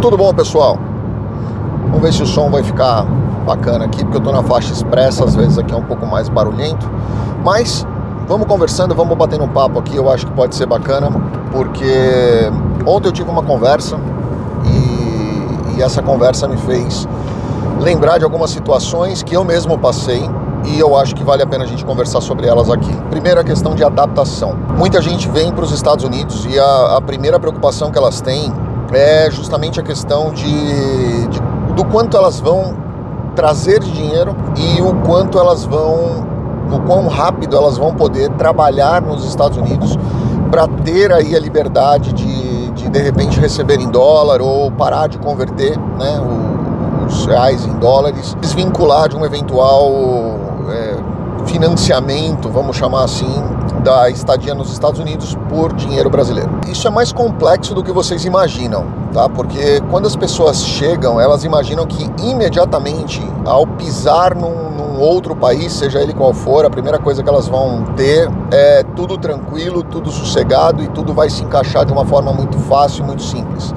Tudo bom, pessoal? Vamos ver se o som vai ficar bacana aqui, porque eu tô na faixa expressa, às vezes aqui é um pouco mais barulhento. Mas vamos conversando, vamos batendo um papo aqui, eu acho que pode ser bacana, porque ontem eu tive uma conversa e, e essa conversa me fez lembrar de algumas situações que eu mesmo passei e eu acho que vale a pena a gente conversar sobre elas aqui. Primeiro, a questão de adaptação. Muita gente vem para os Estados Unidos e a, a, primeira preocupação que elas têm é justamente a questão de, de do quanto elas vão trazer dinheiro e o quanto elas vão, o quão rápido elas vão poder trabalhar nos Estados Unidos para ter aí a liberdade de, de de repente receber em dólar ou parar de converter né, os reais em dólares, desvincular de um eventual é, financiamento, vamos chamar assim, da estadia nos Estados Unidos por dinheiro brasileiro. Isso é mais complexo do que vocês imaginam, tá? Porque quando as pessoas chegam, elas imaginam que imediatamente, ao pisar num, num outro país, seja ele qual for, a primeira coisa que elas vão ter é tudo tranquilo, tudo sossegado e tudo vai se encaixar de uma forma muito fácil, muito simples.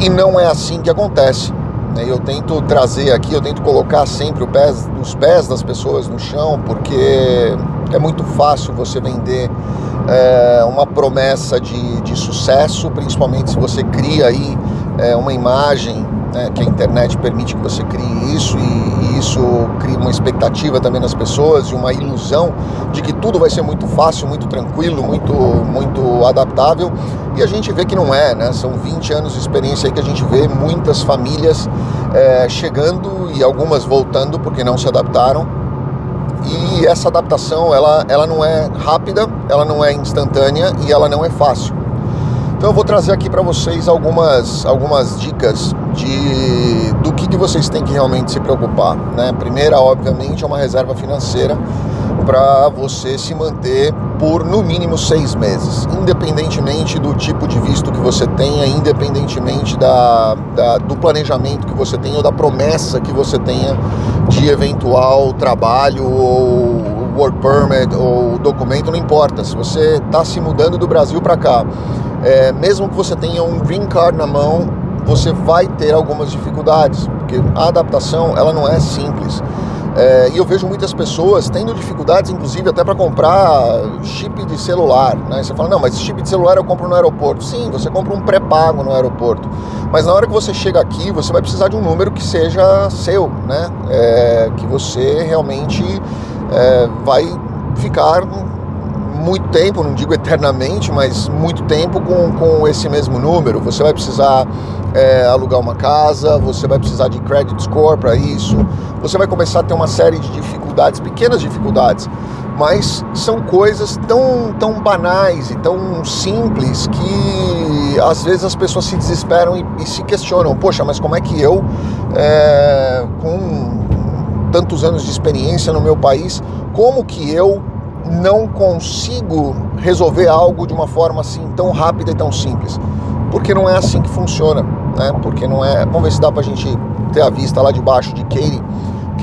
E não é assim que acontece. Né? Eu tento trazer aqui, eu tento colocar sempre pés, os pés das pessoas no chão, porque é muito fácil você vender é, uma promessa de, de sucesso, principalmente se você cria aí é, uma imagem né, que a internet permite que você crie isso e, e, isso cria uma expectativa também nas pessoas e uma ilusão de que tudo vai ser muito fácil, muito tranquilo, muito, muito adaptável e a gente vê que não é, né? São 20 anos de experiência aí que a gente vê muitas famílias é, chegando e algumas voltando porque não se adaptaram e essa adaptação ela, ela não é rápida, ela não é instantânea e ela não é fácil. Então eu vou trazer aqui para vocês algumas, algumas dicas de, do que, que vocês têm que realmente se preocupar. Né? Primeira, obviamente, é uma reserva financeira para você se manter por no mínimo seis meses, independentemente do tipo de visto que você tenha, independentemente da, da, do planejamento que você tenha ou da promessa que você tenha de eventual trabalho ou work permit ou documento, não importa. Se você está se mudando do Brasil para cá é, mesmo que você tenha um green card na mão, você vai ter algumas dificuldades, porque a adaptação ela não é simples. É, e eu vejo muitas pessoas tendo dificuldades, inclusive até para comprar chip de celular. Né? Você fala, não, mas chip de celular eu compro no aeroporto. Sim, você compra um pré-pago no aeroporto. Mas na hora que você chega aqui, você vai precisar de um número que seja seu, né? É, que você realmente é, vai ficar muito tempo, não digo eternamente, mas muito tempo com, com esse mesmo número. Você vai precisar é, alugar uma casa, você vai precisar de credit score para isso, você vai começar a ter uma série de dificuldades, pequenas dificuldades, mas são coisas tão, tão banais e tão simples que às vezes as pessoas se desesperam e, e se questionam: poxa, mas como é que eu, é, com tantos anos de experiência no meu país, como que eu não consigo resolver algo de uma forma assim tão rápida e tão simples. Porque não é assim que funciona, né? Porque não é. Vamos ver se dá pra gente ter a vista lá de baixo de Katie,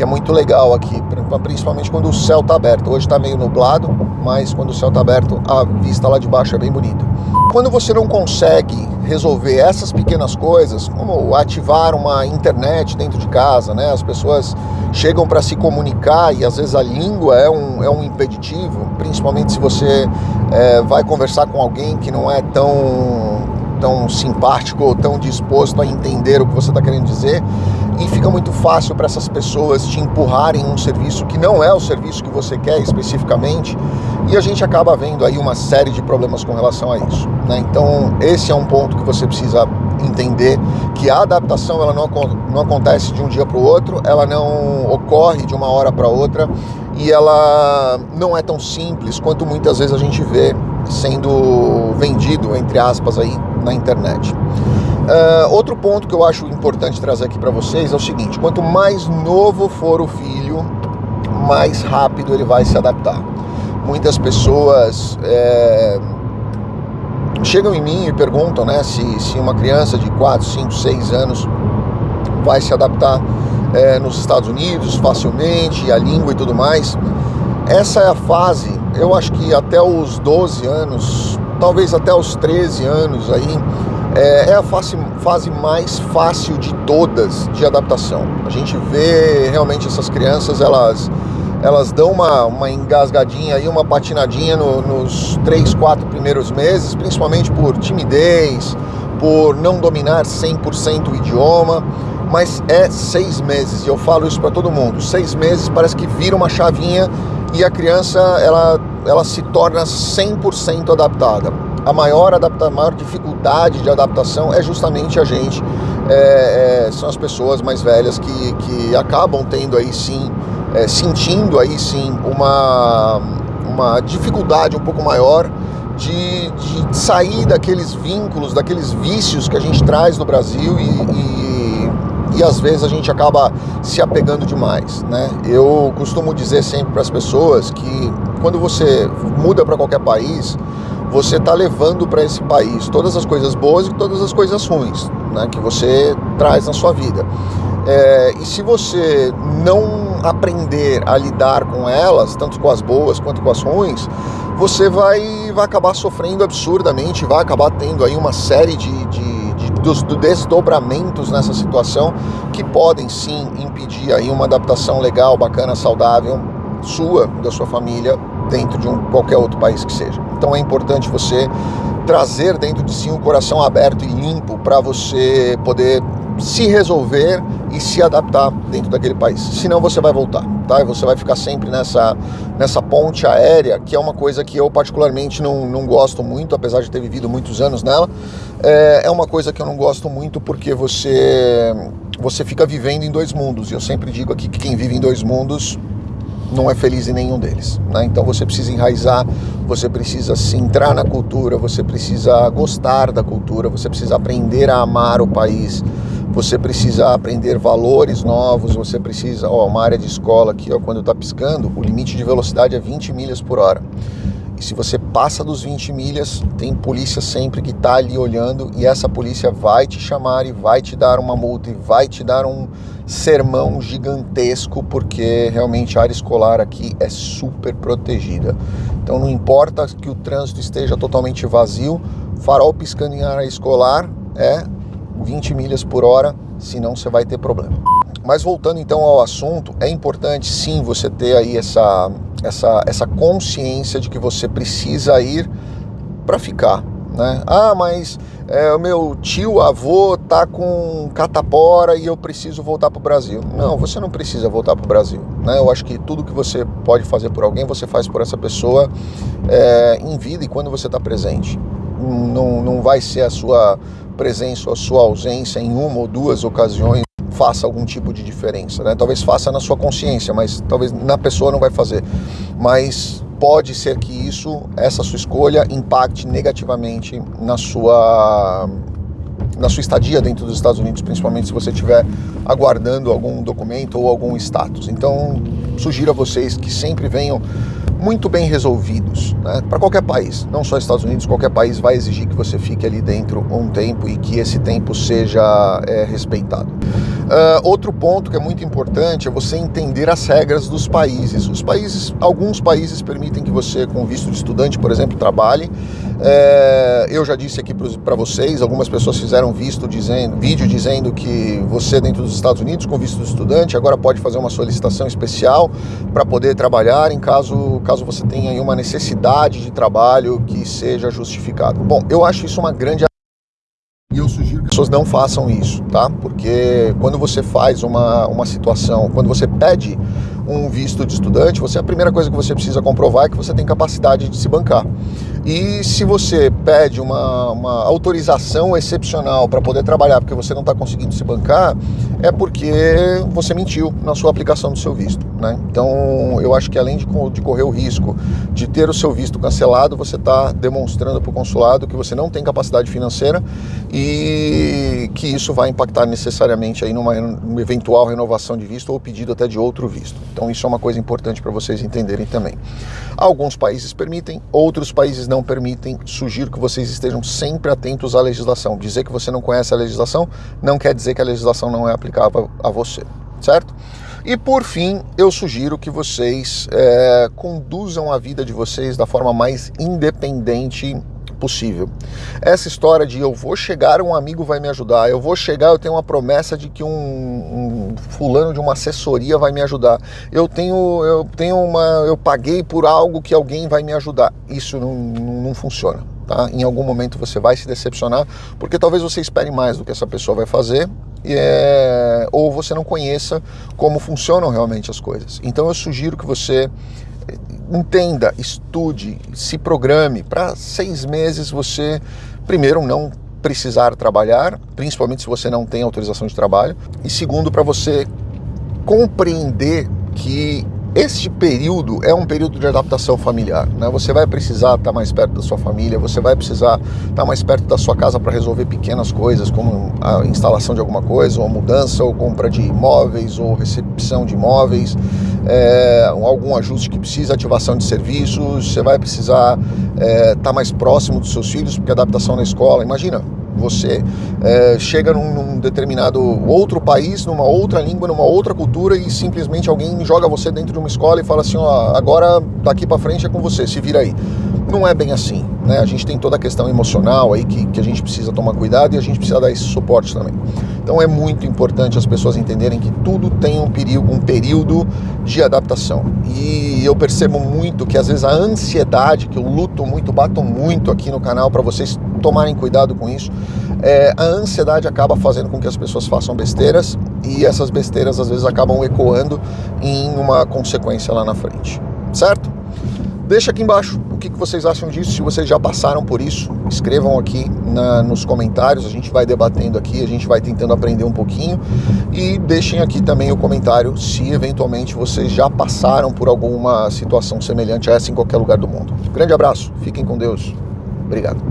que é muito legal aqui, principalmente quando o céu tá aberto. Hoje tá meio nublado, mas quando o céu tá aberto, a vista lá de baixo é bem bonita. Quando você não consegue resolver essas pequenas coisas, como ativar uma internet dentro de casa, né? As pessoas chegam para se comunicar e às vezes a língua é um, é um impeditivo, principalmente se você é, vai conversar com alguém que não é tão, tão simpático ou tão disposto a entender o que você está querendo dizer e fica muito fácil para essas pessoas te empurrarem um serviço que não é o serviço que você quer especificamente e a gente acaba vendo aí uma série de problemas com relação a isso. Né? Então esse é um ponto que você precisa entender que a adaptação ela não, não acontece de um dia para o outro, ela não ocorre de uma hora para outra e ela não é tão simples quanto muitas vezes a gente vê sendo vendido, entre aspas, aí na internet. Uh, outro ponto que eu acho importante trazer aqui para vocês é o seguinte: quanto mais novo for o filho, mais rápido ele vai se adaptar. Muitas pessoas é, chegam em mim e perguntam né, se, se uma criança de 4, 5, 6 anos vai se adaptar é, nos Estados Unidos facilmente, a língua e tudo mais. Essa é a fase, eu acho que até os 12 anos, talvez até os 13 anos aí, é, é a fase, fase mais fácil de todas de adaptação. A gente vê realmente essas crianças, elas elas dão uma, uma engasgadinha e uma patinadinha no, nos três, quatro primeiros meses, principalmente por timidez, por não dominar 100% o idioma, mas é seis meses, e eu falo isso para todo mundo, seis meses parece que vira uma chavinha e a criança ela, ela se torna 100% adaptada. A maior, adapta, a maior dificuldade de adaptação é justamente a gente, é, é, são as pessoas mais velhas que, que acabam tendo aí sim, é, sentindo aí sim uma, uma dificuldade um pouco maior de, de sair daqueles vínculos, daqueles vícios que a gente traz no Brasil e, e, e às vezes a gente acaba se apegando demais, né? Eu costumo dizer sempre para as pessoas que quando você muda para qualquer país, você está levando para esse país todas as coisas boas e todas as coisas ruins né, que você traz na sua vida. É, e se você não aprender a lidar com elas, tanto com as boas quanto com as ruins, você vai, vai acabar sofrendo absurdamente, vai acabar tendo aí uma série de, de, dos, de desdobramentos nessa situação que podem sim impedir aí uma adaptação legal, bacana, saudável sua, da sua família, dentro de um, qualquer outro país que seja. Então é importante você trazer dentro de si um coração aberto e limpo para você poder se resolver e se adaptar dentro daquele país. Senão você vai voltar, tá? E você vai ficar sempre nessa, nessa ponte aérea, que é uma coisa que eu particularmente não, não gosto muito, apesar de ter vivido muitos anos nela. É, é uma coisa que eu não gosto muito porque você, você fica vivendo em dois mundos. E eu sempre digo aqui que quem vive em dois mundos não é feliz em nenhum deles. Né? Então você precisa enraizar, você precisa se entrar na cultura, você precisa gostar da cultura, você precisa aprender a amar o país, você precisa aprender valores novos, você precisa, ó, uma área de escola aqui, ó, quando está piscando, o limite de velocidade é 20 milhas por hora. E se você passa dos 20 milhas, tem polícia sempre que está ali olhando e essa polícia vai te chamar e vai te dar uma multa e vai te dar um sermão gigantesco, porque realmente a área escolar aqui é super protegida. Então não importa que o trânsito esteja totalmente vazio, farol piscando em área escolar é 20 milhas por hora, senão você vai ter problema. Mas voltando então ao assunto, é importante sim você ter aí essa, essa, essa consciência de que você precisa ir para ficar. Né? Ah, mas é, o meu tio avô tá com catapora e eu preciso voltar para o Brasil. Não, você não precisa voltar para o Brasil. Né? Eu acho que tudo que você pode fazer por alguém, você faz por essa pessoa é, em vida e quando você está presente. Não, não vai ser a sua presença ou a sua ausência em uma ou duas ocasiões faça algum tipo de diferença, né? Talvez faça na sua consciência, mas talvez na pessoa não vai fazer. Mas pode ser que isso, essa sua escolha, impacte negativamente na sua na sua estadia dentro dos Estados Unidos, principalmente se você estiver aguardando algum documento ou algum status. Então, sugiro a vocês que sempre venham muito bem resolvidos né? para qualquer país, não só Estados Unidos, qualquer país vai exigir que você fique ali dentro um tempo e que esse tempo seja é, respeitado. Uh, outro ponto que é muito importante é você entender as regras dos países. Os países, alguns países permitem que você, com visto de estudante, por exemplo, trabalhe. É, eu já disse aqui para vocês, algumas pessoas fizeram visto dizendo, vídeo dizendo que você dentro dos Estados Unidos com visto de estudante agora pode fazer uma solicitação especial para poder trabalhar em caso caso você tenha uma necessidade de trabalho que seja justificado. Bom, eu acho isso uma grande e eu sugiro que as pessoas não façam isso, tá? Porque quando você faz uma, uma situação, quando você pede um visto de estudante, você a primeira coisa que você precisa comprovar é que você tem capacidade de se bancar. E se você pede uma, uma autorização excepcional para poder trabalhar porque você não está conseguindo se bancar, é porque você mentiu na sua aplicação do seu visto. Né? Então, eu acho que além de, de correr o risco de ter o seu visto cancelado, você está demonstrando para o consulado que você não tem capacidade financeira e que isso vai impactar necessariamente aí numa, numa eventual renovação de visto ou pedido até de outro visto. Então, isso é uma coisa importante para vocês entenderem também. Alguns países permitem, outros países não permitem. Sugiro que vocês estejam sempre atentos à legislação. Dizer que você não conhece a legislação não quer dizer que a legislação não é aplicável a você, certo? E por fim, eu sugiro que vocês é, conduzam a vida de vocês da forma mais independente possível. Essa história de eu vou chegar, um amigo vai me ajudar, eu vou chegar, eu tenho uma promessa de que um, um fulano de uma assessoria vai me ajudar, eu tenho, eu tenho uma, eu paguei por algo que alguém vai me ajudar. Isso não, não, não funciona. Tá? Em algum momento você vai se decepcionar, porque talvez você espere mais do que essa pessoa vai fazer, é, ou você não conheça como funcionam realmente as coisas. Então eu sugiro que você entenda, estude, se programe para seis meses você, primeiro, não precisar trabalhar, principalmente se você não tem autorização de trabalho, e segundo, para você compreender que este período é um período de adaptação familiar. Né? Você vai precisar estar mais perto da sua família, você vai precisar estar mais perto da sua casa para resolver pequenas coisas, como a instalação de alguma coisa, ou mudança, ou compra de imóveis, ou recepção de imóveis, é, algum ajuste que precisa, ativação de serviços, você vai precisar é, estar mais próximo dos seus filhos, porque adaptação na escola, imagina, você é, chega num, num, determinado outro país, numa outra língua, numa outra cultura e simplesmente alguém joga você dentro de uma escola e fala assim, ó, agora daqui para frente é com você, se vira aí. Não é bem assim, né? A gente tem toda a questão emocional aí que, que a gente precisa tomar cuidado e a gente precisa dar esse suporte também. Então é muito importante as pessoas entenderem que tudo tem um perigo, um período de adaptação. E eu percebo muito que às vezes a ansiedade, que eu luto muito, bato muito aqui no canal para vocês tomarem cuidado com isso. É, a ansiedade acaba fazendo com que as pessoas façam besteiras e essas besteiras às vezes acabam ecoando em uma consequência lá na frente, certo? Deixa aqui embaixo o que, vocês acham disso, se vocês já passaram por isso, escrevam aqui na, nos comentários, a gente vai debatendo aqui, a gente vai tentando aprender um pouquinho e deixem aqui também o comentário se eventualmente vocês já passaram por alguma situação semelhante a essa em qualquer lugar do mundo. Grande abraço, fiquem com Deus, obrigado.